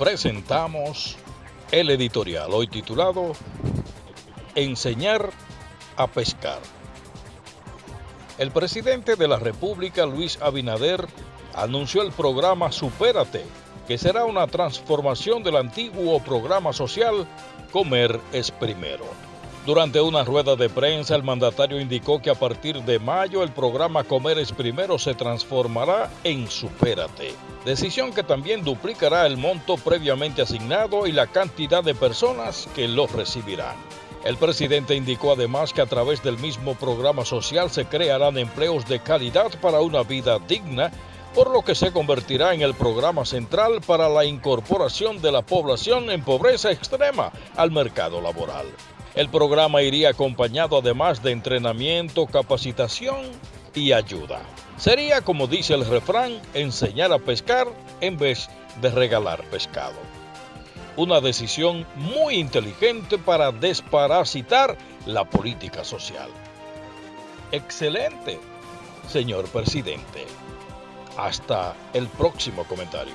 presentamos el editorial, hoy titulado Enseñar a pescar. El presidente de la República, Luis Abinader, anunció el programa Supérate, que será una transformación del antiguo programa social Comer es Primero. Durante una rueda de prensa, el mandatario indicó que a partir de mayo el programa Comer es Primero se transformará en Supérate, decisión que también duplicará el monto previamente asignado y la cantidad de personas que lo recibirán. El presidente indicó además que a través del mismo programa social se crearán empleos de calidad para una vida digna, por lo que se convertirá en el programa central para la incorporación de la población en pobreza extrema al mercado laboral. El programa iría acompañado además de entrenamiento, capacitación y ayuda. Sería, como dice el refrán, enseñar a pescar en vez de regalar pescado. Una decisión muy inteligente para desparasitar la política social. Excelente, señor presidente. Hasta el próximo comentario.